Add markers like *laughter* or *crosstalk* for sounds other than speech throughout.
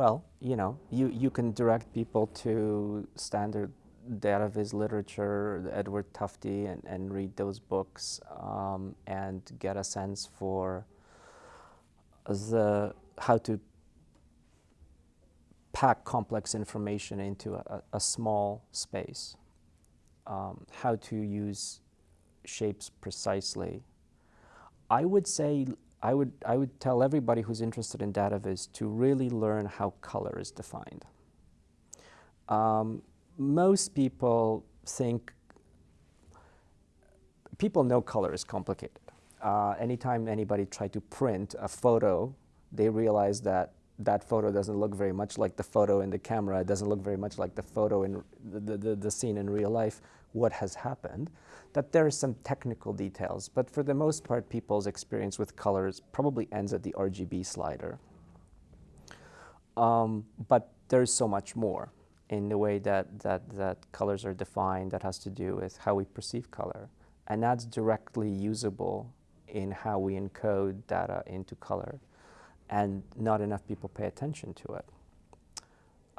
Well, you know, you, you can direct people to standard data viz literature, Edward Tufte, and, and read those books um, and get a sense for the, how to pack complex information into a, a small space, um, how to use shapes precisely. I would say I would, I would tell everybody who's interested in data viz to really learn how color is defined. Um, most people think, people know color is complicated. Uh, anytime anybody tried to print a photo, they realize that that photo doesn't look very much like the photo in the camera. It doesn't look very much like the photo in the, the, the scene in real life. What has happened? That there are some technical details, but for the most part, people's experience with colors probably ends at the RGB slider. Um, but there's so much more in the way that, that, that colors are defined that has to do with how we perceive color. And that's directly usable in how we encode data into color and not enough people pay attention to it.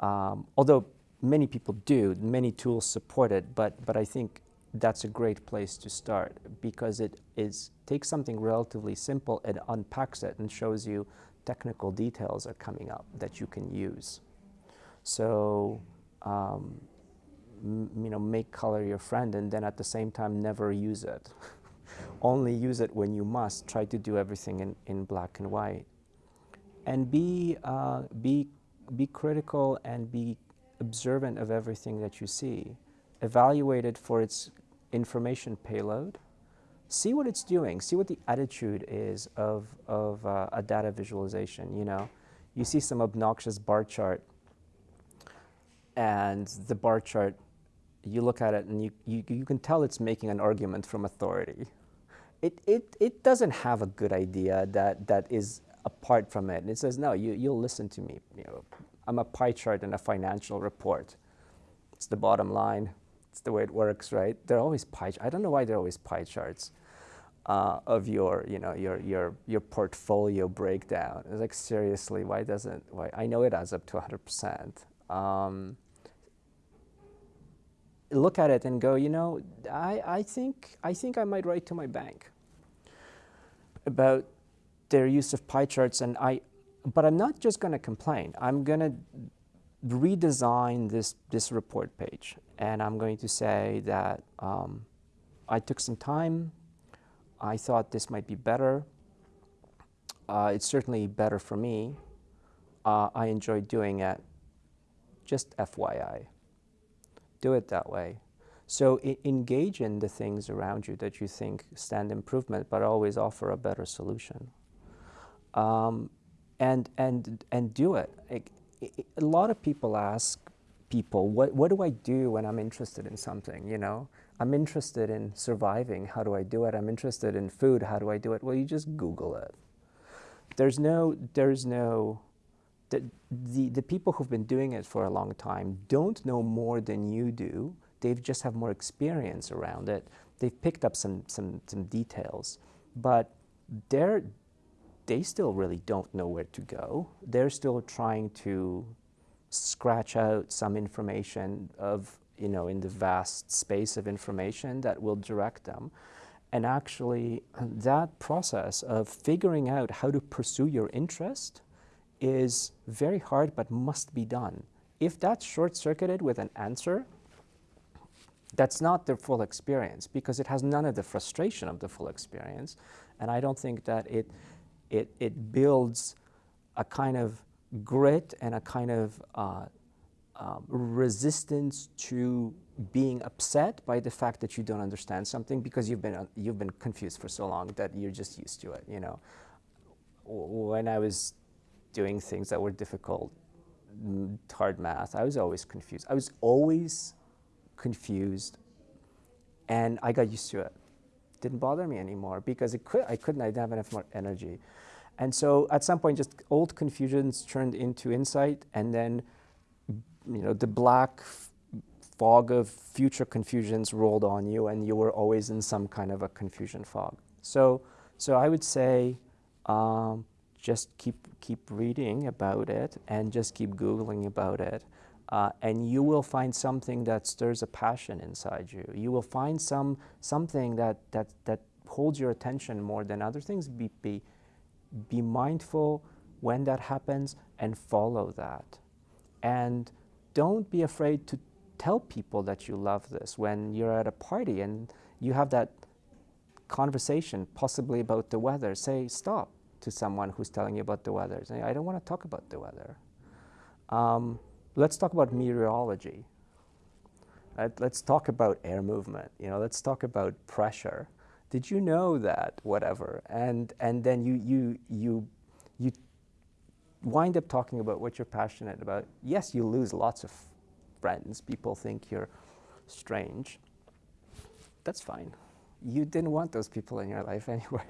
Um, although many people do, many tools support it, but, but I think that's a great place to start because it is, takes something relatively simple and unpacks it and shows you technical details are coming up that you can use. So, um, you know, make color your friend and then at the same time never use it. *laughs* Only use it when you must. Try to do everything in, in black and white and be, uh, be, be critical and be observant of everything that you see. Evaluate it for its information payload. See what it's doing. See what the attitude is of, of uh, a data visualization. You know, you see some obnoxious bar chart, and the bar chart, you look at it and you, you, you can tell it's making an argument from authority. It, it, it doesn't have a good idea that, that is apart from it. And it says, no, you, you'll listen to me. You know, I'm a pie chart in a financial report. It's the bottom line. It's the way it works, right? They're always pie. I don't know why they're always pie charts uh, of your, you know, your your your portfolio breakdown. It's like seriously, why doesn't? Why I know it adds up to 100 percent. Um, look at it and go, you know, I, I think I think I might write to my bank about their use of pie charts and I, but I'm not just going to complain. I'm going to redesign this, this report page and I'm going to say that um, I took some time. I thought this might be better. Uh, it's certainly better for me. Uh, I enjoyed doing it. Just FYI. Do it that way. So engage in the things around you that you think stand improvement, but always offer a better solution um, and, and, and do it. A lot of people ask people, what, what do I do when I'm interested in something, you know? I'm interested in surviving, how do I do it? I'm interested in food, how do I do it? Well, you just Google it. There's no, there's no, the, the, the people who've been doing it for a long time don't know more than you do. They just have more experience around it. They've picked up some, some, some details, but they're, they still really don't know where to go. They're still trying to scratch out some information of, you know, in the vast space of information that will direct them. And actually, *clears throat* that process of figuring out how to pursue your interest is very hard but must be done. If that's short-circuited with an answer, that's not the full experience because it has none of the frustration of the full experience. And I don't think that it it, it builds a kind of grit and a kind of uh, um, resistance to being upset by the fact that you don't understand something because you've been, uh, you've been confused for so long that you're just used to it, you know. When I was doing things that were difficult, hard math, I was always confused. I was always confused and I got used to it didn't bother me anymore because it could, I couldn't, I didn't have enough more energy. And so at some point, just old confusions turned into insight, and then you know the black fog of future confusions rolled on you, and you were always in some kind of a confusion fog. So, so I would say, um, just keep keep reading about it and just keep googling about it uh, and you will find something that stirs a passion inside you you will find some something that that that holds your attention more than other things be be be mindful when that happens and follow that and don't be afraid to tell people that you love this when you're at a party and you have that conversation possibly about the weather say stop to someone who's telling you about the weather. Say, I don't want to talk about the weather. Um, let's talk about meteorology. Let's talk about air movement. You know, let's talk about pressure. Did you know that? Whatever. And and then you you you you wind up talking about what you're passionate about. Yes, you lose lots of friends. People think you're strange. That's fine. You didn't want those people in your life *laughs* anyway.